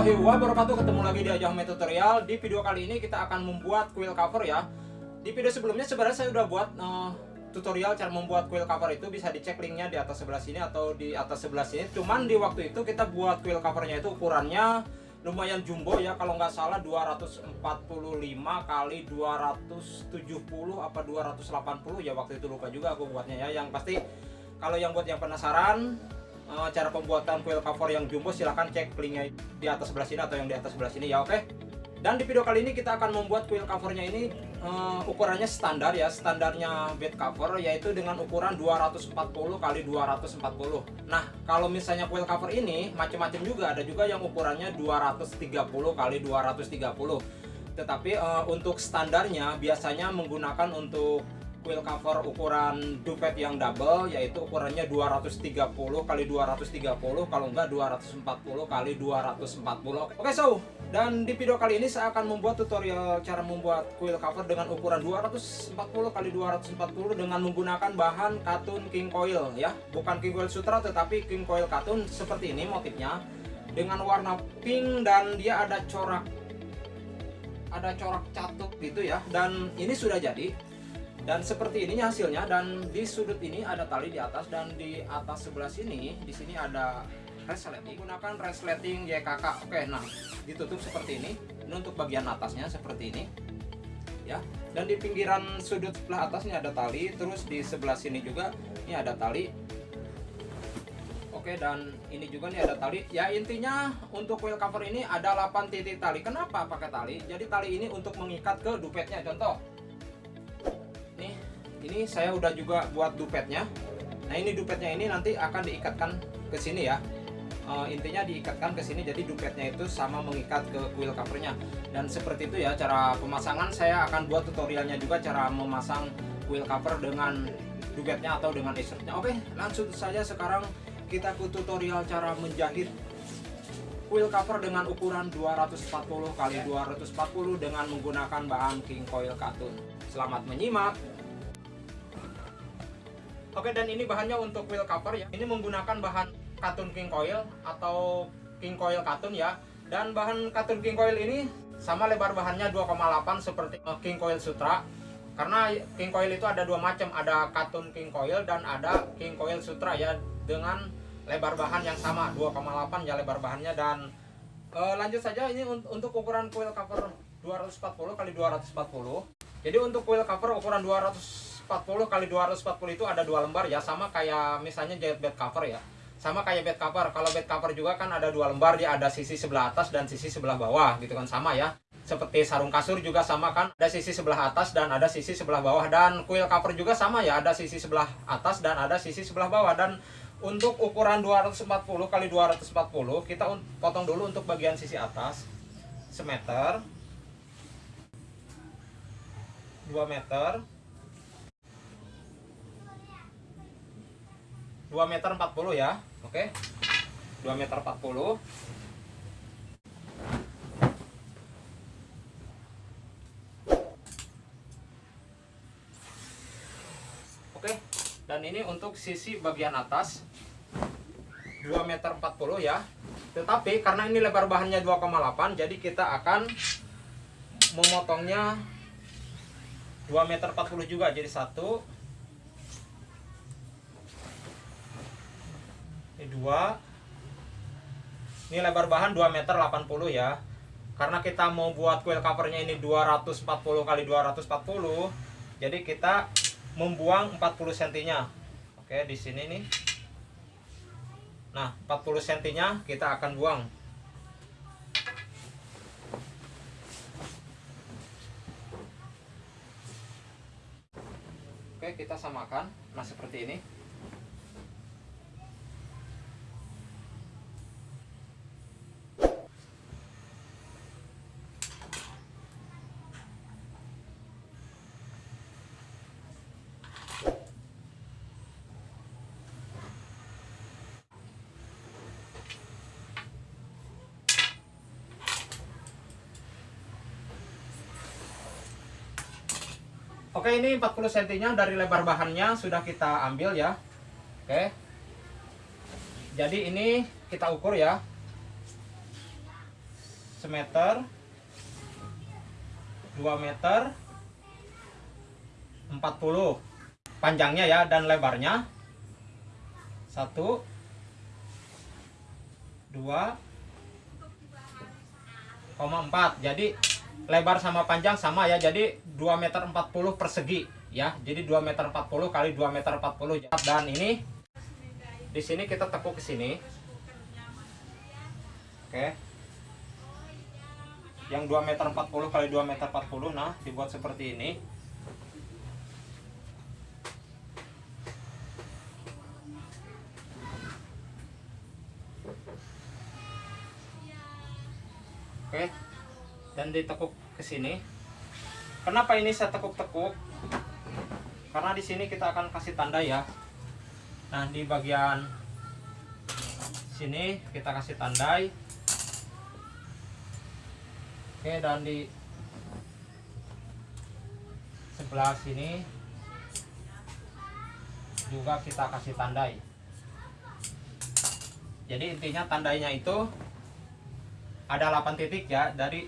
warahmatullahi wabarakatuh Ketemu lagi di Ajahme Tutorial. Di video kali ini kita akan membuat quill cover ya. Di video sebelumnya sebenarnya saya udah buat uh, tutorial cara membuat quill cover itu. Bisa dicek linknya di atas sebelah sini atau di atas sebelah sini. Cuman di waktu itu kita buat quill covernya itu ukurannya lumayan jumbo ya. Kalau nggak salah 245 kali 270 apa 280 ya waktu itu lupa juga aku buatnya ya. Yang pasti kalau yang buat yang penasaran uh, cara pembuatan quill cover yang jumbo silahkan cek linknya di atas sebelah sini atau yang di atas sebelah sini ya oke okay? dan di video kali ini kita akan membuat quill covernya ini uh, ukurannya standar ya standarnya bed cover yaitu dengan ukuran 240 kali 240 nah kalau misalnya quill cover ini macam-macam juga ada juga yang ukurannya 230 kali 230 tetapi uh, untuk standarnya biasanya menggunakan untuk quill cover ukuran duvet yang double yaitu ukurannya 230 kali 230 kalau enggak 240 kali 240 oke so dan di video kali ini saya akan membuat tutorial cara membuat quill cover dengan ukuran 240 kali 240 dengan menggunakan bahan katun king coil ya. Bukan king coil sutra tetapi king coil katun seperti ini motifnya. Dengan warna pink dan dia ada corak ada corak catut gitu ya. Dan ini sudah jadi dan seperti ini hasilnya dan di sudut ini ada tali di atas dan di atas sebelah sini di sini ada resleting. Gunakan resleting YKK oke nah ditutup seperti ini. Ini untuk bagian atasnya seperti ini ya. Dan di pinggiran sudut sebelah atasnya ada tali terus di sebelah sini juga ini ada tali. Oke dan ini juga nih ada tali. Ya intinya untuk wheel cover ini ada 8 titik tali. Kenapa pakai tali? Jadi tali ini untuk mengikat ke dupetnya. Contoh ini saya udah juga buat dupetnya. Nah ini dupetnya ini nanti akan diikatkan ke sini ya. E, intinya diikatkan ke sini jadi dupetnya itu sama mengikat ke quill covernya. Dan seperti itu ya cara pemasangan. Saya akan buat tutorialnya juga cara memasang quill cover dengan dupetnya atau dengan insertnya. Oke langsung saja sekarang kita ke tutorial cara menjahit quill cover dengan ukuran 240 kali 240 dengan menggunakan bahan king coil katun. Selamat menyimak Oke dan ini bahannya untuk wheel cover ya. Ini menggunakan bahan katun king coil atau king coil katun ya. Dan bahan katun king coil ini sama lebar bahannya 2,8 seperti eh, king coil sutra. Karena king coil itu ada dua macam, ada katun king coil dan ada king coil sutra ya dengan lebar bahan yang sama 2,8 ya lebar bahannya dan e, lanjut saja ini untuk ukuran coil cover 240 kali 240. Jadi untuk coil cover ukuran 200 240 kali 240 itu ada dua lembar ya sama kayak misalnya jahit bed cover ya. Sama kayak bed cover kalau bed cover juga kan ada dua lembar dia ada sisi sebelah atas dan sisi sebelah bawah gitu kan sama ya. Seperti sarung kasur juga sama kan ada sisi sebelah atas dan ada sisi sebelah bawah. Dan kuil cover juga sama ya ada sisi sebelah atas dan ada sisi sebelah bawah. Dan untuk ukuran 240 kali 240 kita potong dulu untuk bagian sisi atas semeter 2 meter 2 meter 40 ya. Oke. 2 meter 40 Oke, dan ini untuk sisi bagian atas. 2 meter 40 ya. Tetapi karena ini lebar bahannya 2,8 jadi kita akan memotongnya 2 meter 40 juga jadi satu ini dua. Ini lebar bahan 2 meter 80 ya. Karena kita mau buat quill covernya ini 240 kali 240 jadi kita membuang 40 cm nya oke di sini nih. Nah 40 cm nya kita akan buang. Oke kita samakan. Nah seperti ini Oke ini 40 cm nya dari lebar bahannya sudah kita ambil ya. Oke. Jadi ini kita ukur ya. Semeter. 2 meter. 40 panjangnya ya dan lebarnya. 1 2 4 jadi lebar sama panjang sama ya. Jadi 2 meter 40 persegi ya. Jadi 2 meter 40 kali 2 meter 40 dan ini di sini kita tekuk ke sini. Oke. Yang 2 meter 40 kali 2 meter 40 nah dibuat seperti ini. Oke. Dan ditekuk ke sini kenapa ini saya tekuk-tekuk? Karena di sini kita akan kasih tanda ya. Nah di bagian sini kita kasih tandai. Oke dan di sebelah sini juga kita kasih tandai. Jadi intinya tandainya itu ada 8 titik ya. Dari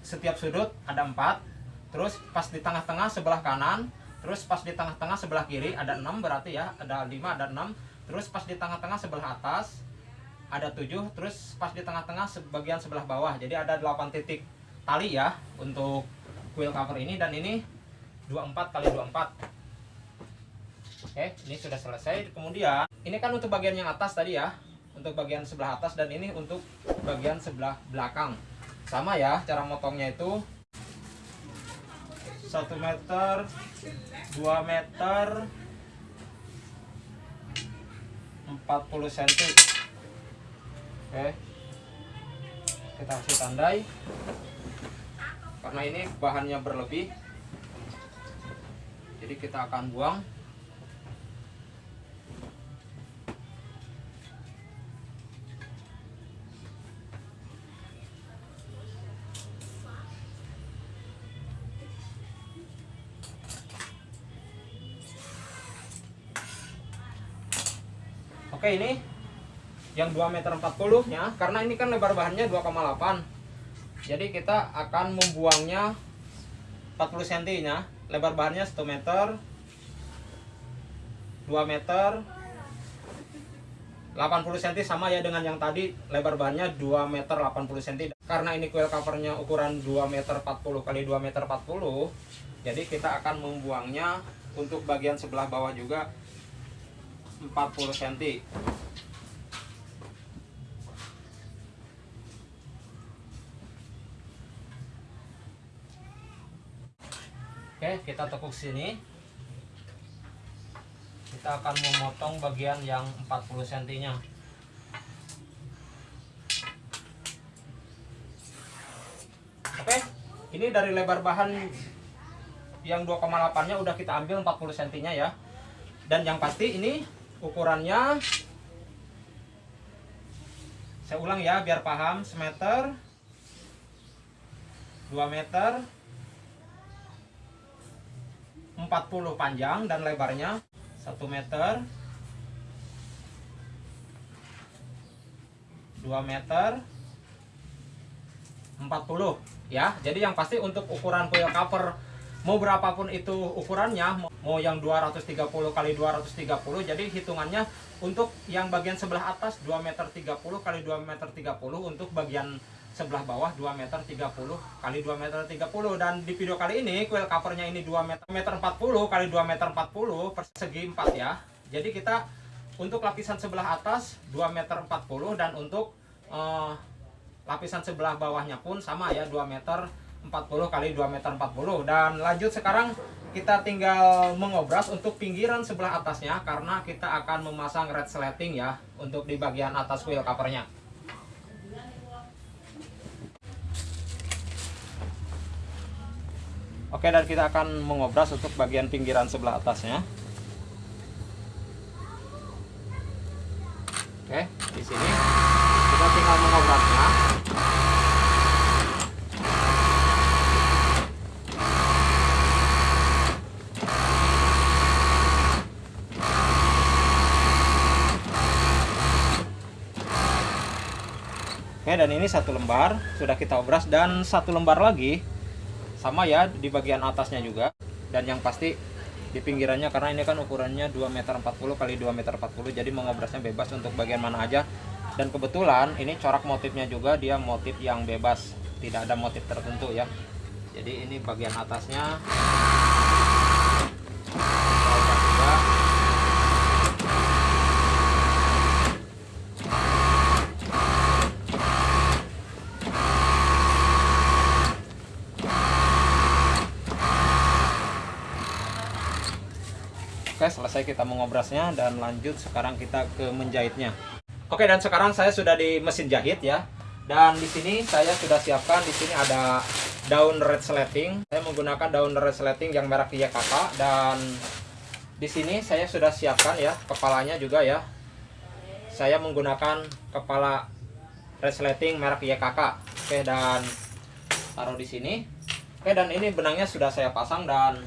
setiap sudut ada 4 terus pas di tengah-tengah sebelah kanan terus pas di tengah-tengah sebelah kiri ada 6 berarti ya ada 5 ada 6 terus pas di tengah-tengah sebelah atas ada 7 terus pas di tengah-tengah sebagian sebelah bawah jadi ada 8 titik tali ya untuk quill cover ini. Dan ini 24 kali 24 oke ini sudah selesai. Kemudian ini kan untuk bagian yang atas tadi ya untuk bagian sebelah atas. Dan ini untuk bagian sebelah belakang. Sama ya cara motongnya itu 1 meter 2 meter 40 cm oke. Kita kasih tandai. Karena ini bahannya berlebih jadi kita akan buang Oke ini yang 2 meter 40 nya karena ini kan lebar bahannya 2,8 jadi kita akan membuangnya 40 cm nya lebar bahannya 1 meter 2 meter 80 cm sama ya dengan yang tadi lebar bahannya 2 meter 80 cm karena ini coil covernya ukuran 2 meter 40 kali 2 meter 40 jadi kita akan membuangnya untuk bagian sebelah bawah juga 40 cm Oke kita tekuk sini. Kita akan memotong bagian yang 40 cm nya Oke ini dari lebar bahan yang 2,8 nya udah kita ambil 40 cm nya ya. Dan yang pasti ini ukurannya. Saya ulang ya biar paham. Semeter. 2 meter. 40 panjang dan lebarnya 1 meter. 2 meter. 40 ya. Jadi yang pasti untuk ukuran coil cover mau berapapun itu ukurannya mau yang 230 kali 230 jadi hitungannya untuk yang bagian sebelah atas 2 meter 30 kali 2 meter 30 untuk bagian sebelah bawah 2 meter 30 kali 2 meter 30 dan di video kali ini coil covernya ini 2 meter, meter 40 kali 2 meter 40 persegi 4 ya. Jadi kita untuk lapisan sebelah atas 2 meter 40 dan untuk uh, lapisan sebelah bawahnya pun sama ya 2 meter 40 kali 2 meter 40 dan lanjut sekarang kita tinggal mengobras untuk pinggiran sebelah atasnya karena kita akan memasang red slating ya untuk di bagian atas wheel covernya. Oke dan kita akan mengobras untuk bagian pinggiran sebelah atasnya Oke di sini kita tinggal mengobrasnya Oke Oke, dan ini satu lembar sudah kita obras dan satu lembar lagi sama ya di bagian atasnya juga. Dan yang pasti di pinggirannya karena ini kan ukurannya 2 meter 40 kali 2 meter 40 jadi mengobrasnya bebas untuk bagian mana aja. Dan kebetulan ini corak motifnya juga dia motif yang bebas. Tidak ada motif tertentu ya. Jadi ini bagian atasnya Oke, selesai kita mengobrasnya dan lanjut sekarang kita ke menjahitnya. Oke, dan sekarang saya sudah di mesin jahit ya. Dan di sini saya sudah siapkan di sini ada daun red slating. Saya menggunakan daun red slating yang merek YKK dan di sini saya sudah siapkan ya kepalanya juga ya. Saya menggunakan kepala red slating merek YKK. Oke, dan taruh di sini. Oke, dan ini benangnya sudah saya pasang dan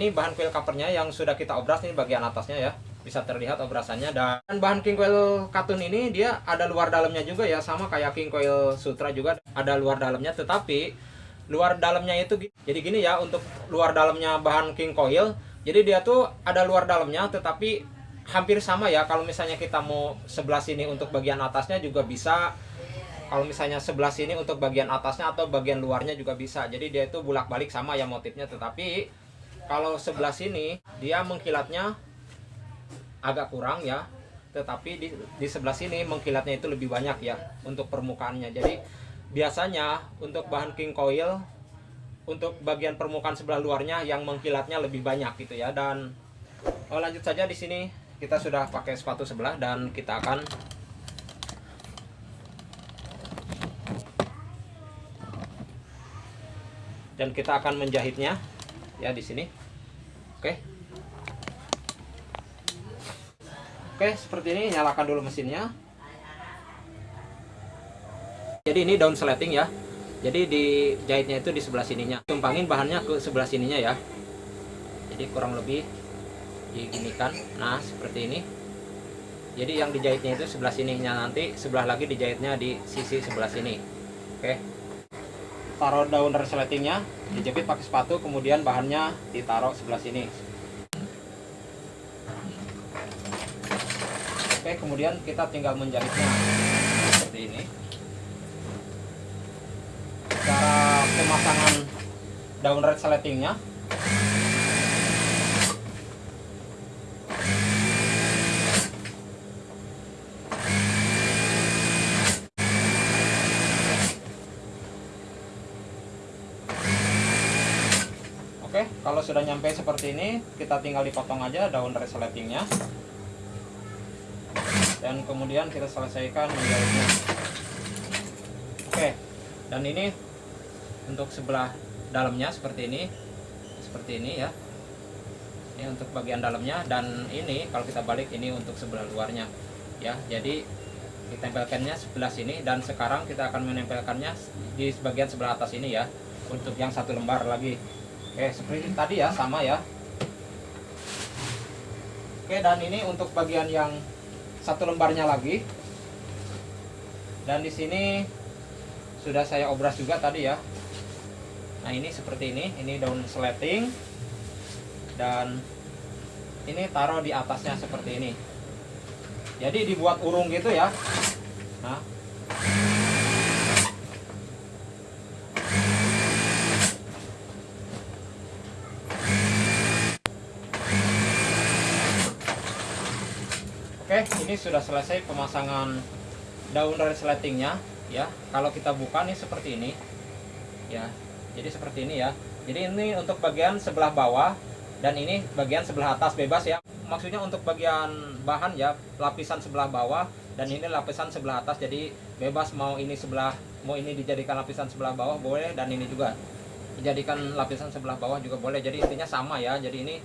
ini bahan kuil covernya yang sudah kita obras ini bagian atasnya ya. Bisa terlihat obrasannya. Dan bahan king coil katun ini dia ada luar dalamnya juga ya sama kayak king coil sutra juga. Ada luar dalamnya tetapi luar dalamnya itu jadi gini ya untuk luar dalamnya bahan king coil jadi dia tuh ada luar dalamnya tetapi hampir sama ya. Kalau misalnya kita mau sebelah sini untuk bagian atasnya juga bisa. Kalau misalnya sebelah sini untuk bagian atasnya atau bagian luarnya juga bisa. Jadi dia itu bulak balik sama ya motifnya tetapi kalau sebelah sini dia mengkilatnya agak kurang ya. Tetapi di, di sebelah sini mengkilatnya itu lebih banyak ya untuk permukaannya. Jadi biasanya untuk bahan king coil untuk bagian permukaan sebelah luarnya yang mengkilatnya lebih banyak gitu ya. Dan oh, lanjut saja di sini. Kita sudah pakai sepatu sebelah dan kita akan dan kita akan menjahitnya ya di sini oke. Oke seperti ini nyalakan dulu mesinnya. Jadi ini daun sleting ya. Jadi di jahitnya itu di sebelah sininya. Tumpangin bahannya ke sebelah sininya ya. Jadi kurang lebih diginikan. Nah seperti ini. Jadi yang dijahitnya itu sebelah sininya nanti sebelah lagi dijahitnya di sisi sebelah sini. Oke taruh daun resletingnya dijepit pakai sepatu kemudian bahannya ditaruh sebelah sini. Oke kemudian kita tinggal menjahitnya seperti ini. Cara pemasangan daun resletingnya Oke, kalau sudah nyampe seperti ini, kita tinggal dipotong aja daun resletingnya. Dan kemudian kita selesaikan menjahitnya. Oke, dan ini untuk sebelah dalamnya seperti ini. Seperti ini ya. Ini untuk bagian dalamnya dan ini kalau kita balik ini untuk sebelah luarnya. Ya, jadi ditempelkannya sebelah sini dan sekarang kita akan menempelkannya di bagian sebelah atas ini ya untuk yang satu lembar lagi Oke, seperti tadi ya, sama ya. Oke, dan ini untuk bagian yang satu lembarnya lagi. Dan di sini sudah saya obras juga tadi ya. Nah, ini seperti ini, ini daun sleting. Dan ini taruh di atasnya seperti ini. Jadi dibuat urung gitu ya. Nah, Oke, ini sudah selesai pemasangan daun resletingnya ya. Kalau kita buka nih seperti ini. Ya. Jadi seperti ini ya. Jadi ini untuk bagian sebelah bawah dan ini bagian sebelah atas bebas ya. Maksudnya untuk bagian bahan ya, lapisan sebelah bawah dan ini lapisan sebelah atas. Jadi bebas mau ini sebelah mau ini dijadikan lapisan sebelah bawah boleh dan ini juga dijadikan lapisan sebelah bawah juga boleh. Jadi intinya sama ya. Jadi ini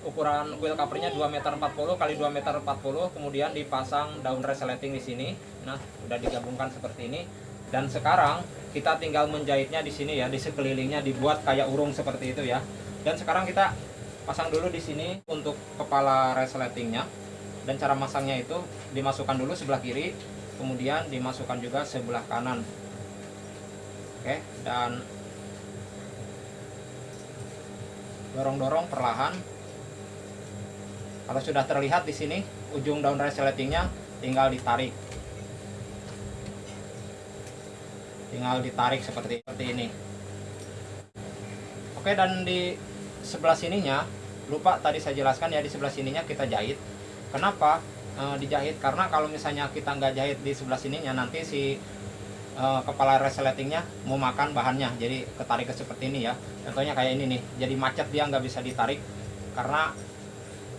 ukuran wheel covernya 2 meter 40 kali 2 meter 40 kemudian dipasang daun resleting di sini. Nah udah digabungkan seperti ini. Dan sekarang kita tinggal menjahitnya di sini ya di sekelilingnya dibuat kayak urung seperti itu ya. Dan sekarang kita pasang dulu di sini untuk kepala resletingnya dan cara masangnya itu dimasukkan dulu sebelah kiri kemudian dimasukkan juga sebelah kanan. Oke dan dorong-dorong perlahan kalau sudah terlihat di sini ujung daun resletingnya tinggal ditarik. Tinggal ditarik seperti seperti ini. Oke dan di sebelah sininya lupa tadi saya jelaskan ya di sebelah sininya kita jahit. Kenapa? E, dijahit? Karena kalau misalnya kita nggak jahit di sebelah sininya nanti si e, kepala resletingnya mau makan bahannya. Jadi ketarik ke seperti ini ya. Contohnya kayak ini nih. Jadi macet dia nggak bisa ditarik karena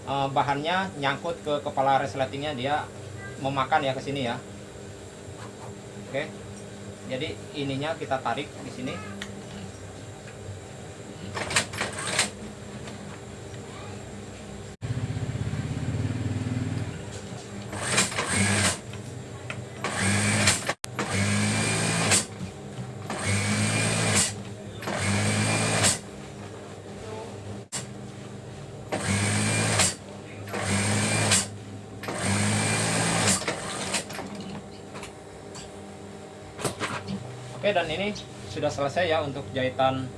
e, bahannya nyangkut ke kepala resletingnya dia memakan ya ke sini ya. Oke. Jadi ininya kita tarik di sini Oke dan ini sudah selesai ya untuk jahitan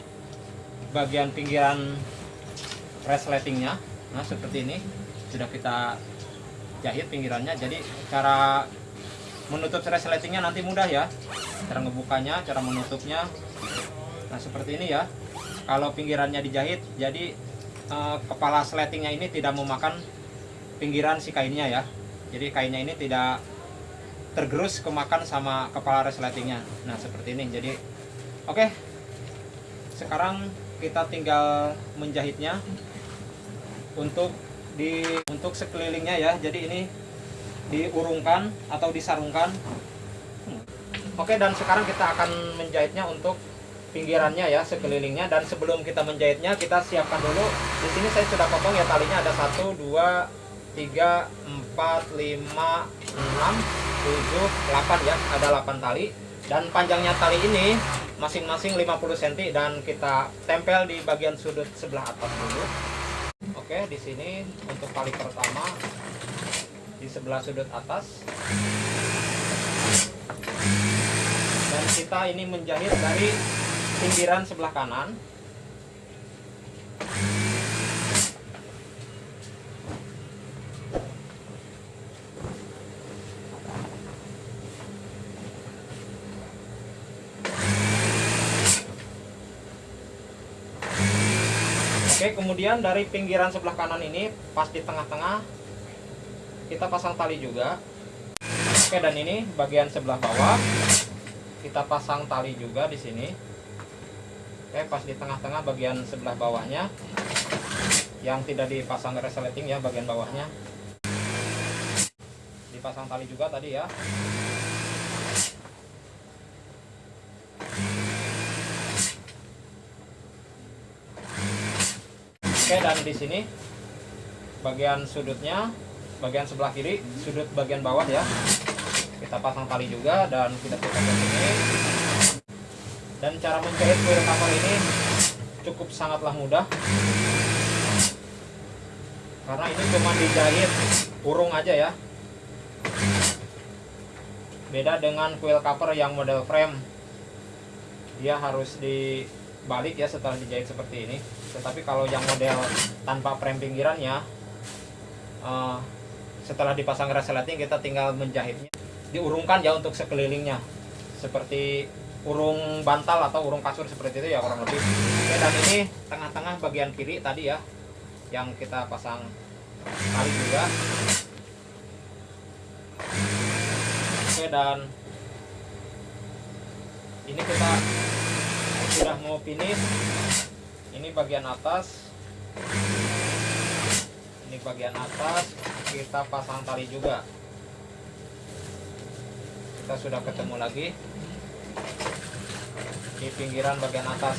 bagian pinggiran resletingnya. Nah seperti ini sudah kita jahit pinggirannya. Jadi cara menutup resletingnya nanti mudah ya. Cara ngebukanya cara menutupnya. Nah seperti ini ya. Kalau pinggirannya dijahit jadi eh, kepala sletingnya ini tidak memakan pinggiran si kainnya ya. Jadi kainnya ini tidak tergerus kemakan sama kepala resletingnya. Nah seperti ini. Jadi oke. Sekarang kita tinggal menjahitnya untuk di untuk sekelilingnya ya. Jadi ini diurungkan atau disarungkan. Oke dan sekarang kita akan menjahitnya untuk pinggirannya ya sekelilingnya. Dan sebelum kita menjahitnya kita siapkan dulu. Di sini saya sudah potong ya talinya. Ada satu dua tiga empat lima enam 7, 8 ya ada 8 tali. Dan panjangnya tali ini masing-masing 50 cm dan kita tempel di bagian sudut sebelah atas dulu. Oke di sini untuk tali pertama di sebelah sudut atas. Dan kita ini menjahit dari pinggiran sebelah kanan Oke, kemudian dari pinggiran sebelah kanan ini pas di tengah-tengah kita pasang tali juga. Oke, dan ini bagian sebelah bawah kita pasang tali juga di sini. Oke, pas di tengah-tengah bagian sebelah bawahnya yang tidak dipasang resleting ya bagian bawahnya. Dipasang tali juga tadi ya. Oke dan di sini bagian sudutnya bagian sebelah kiri sudut bagian bawah ya. Kita pasang tali juga dan kita putar ke sini. Dan cara menjahit kuil cover ini cukup sangatlah mudah. Karena ini cuma dijahit urung aja ya. Beda dengan kuil cover yang model frame. Dia harus dibalik ya setelah dijahit seperti ini tetapi kalau yang model tanpa frame pinggirannya uh, setelah dipasang resleting kita tinggal menjahitnya. Diurungkan ya untuk sekelilingnya. Seperti urung bantal atau urung kasur seperti itu ya kurang lebih. Oke, dan ini tengah-tengah bagian kiri tadi ya yang kita pasang tali juga. Oke dan ini kita sudah mau finish ini bagian atas. Ini bagian atas. Kita pasang tali juga. Kita sudah ketemu lagi. Di pinggiran bagian atas.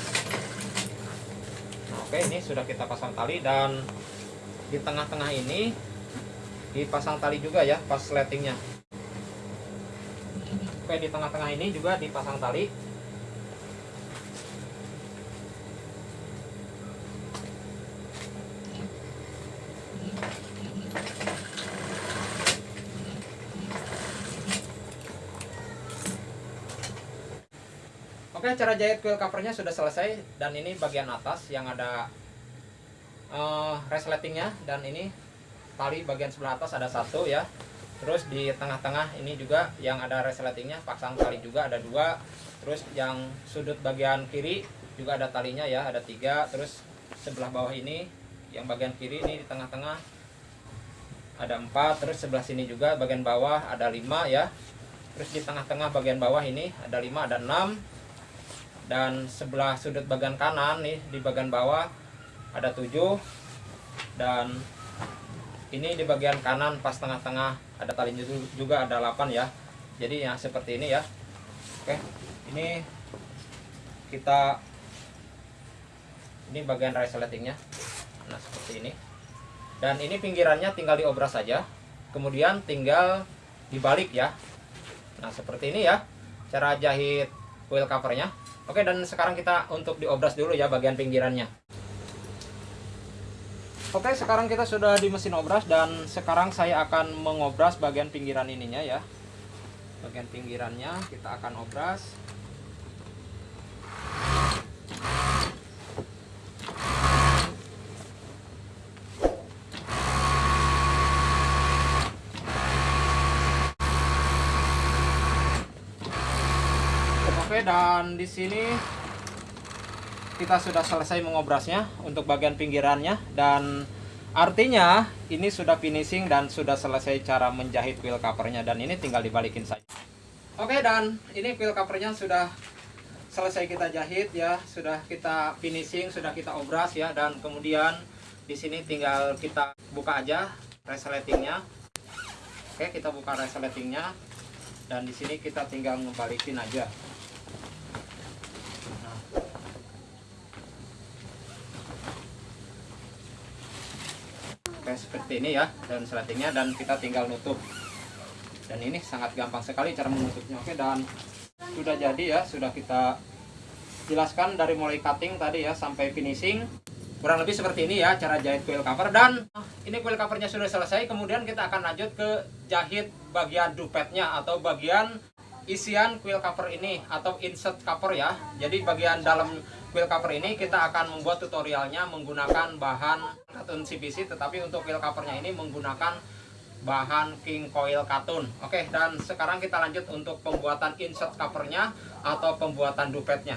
Oke ini sudah kita pasang tali dan di tengah-tengah ini dipasang tali juga ya pas sletingnya. Oke di tengah-tengah ini juga dipasang tali Oke, cara jahit quill covernya sudah selesai dan ini bagian atas yang ada uh, resletingnya dan ini tali bagian sebelah atas ada satu ya. Terus di tengah-tengah ini juga yang ada resletingnya pasang tali juga ada dua. Terus yang sudut bagian kiri juga ada talinya ya ada tiga. Terus sebelah bawah ini yang bagian kiri ini di tengah-tengah ada empat. Terus sebelah sini juga bagian bawah ada lima ya. Terus di tengah-tengah bagian bawah ini ada lima ada enam dan sebelah sudut bagian kanan nih di bagian bawah ada 7 dan ini di bagian kanan pas tengah-tengah ada talinya juga ada 8 ya. Jadi yang seperti ini ya. Oke ini kita ini bagian resletingnya nah seperti ini. Dan ini pinggirannya tinggal diobras saja. Kemudian tinggal dibalik ya. Nah seperti ini ya cara jahit wheel covernya Oke dan sekarang kita untuk diobras dulu ya bagian pinggirannya. Oke sekarang kita sudah di mesin obras dan sekarang saya akan mengobras bagian pinggiran ininya ya. Bagian pinggirannya kita akan obras Oke dan di sini kita sudah selesai mengobrasnya untuk bagian pinggirannya dan artinya ini sudah finishing dan sudah selesai cara menjahit wheel covernya dan ini tinggal dibalikin saja. Oke dan ini wheel covernya sudah selesai kita jahit ya, sudah kita finishing, sudah kita obras ya dan kemudian di sini tinggal kita buka aja resletingnya. Oke, kita buka resletingnya dan di sini kita tinggal ngebalikin aja. Kayak seperti ini ya dan seletingnya dan kita tinggal nutup. Dan ini sangat gampang sekali cara menutupnya. Oke dan sudah jadi ya sudah kita jelaskan dari mulai cutting tadi ya sampai finishing. Kurang lebih seperti ini ya cara jahit quill cover. Dan ini quill covernya sudah selesai kemudian kita akan lanjut ke jahit bagian dupetnya atau bagian isian quill cover ini atau insert cover ya. Jadi bagian dalam quill cover ini kita akan membuat tutorialnya menggunakan bahan katun CPC tetapi untuk quill covernya ini menggunakan bahan king coil katun. Oke dan sekarang kita lanjut untuk pembuatan insert covernya atau pembuatan dupetnya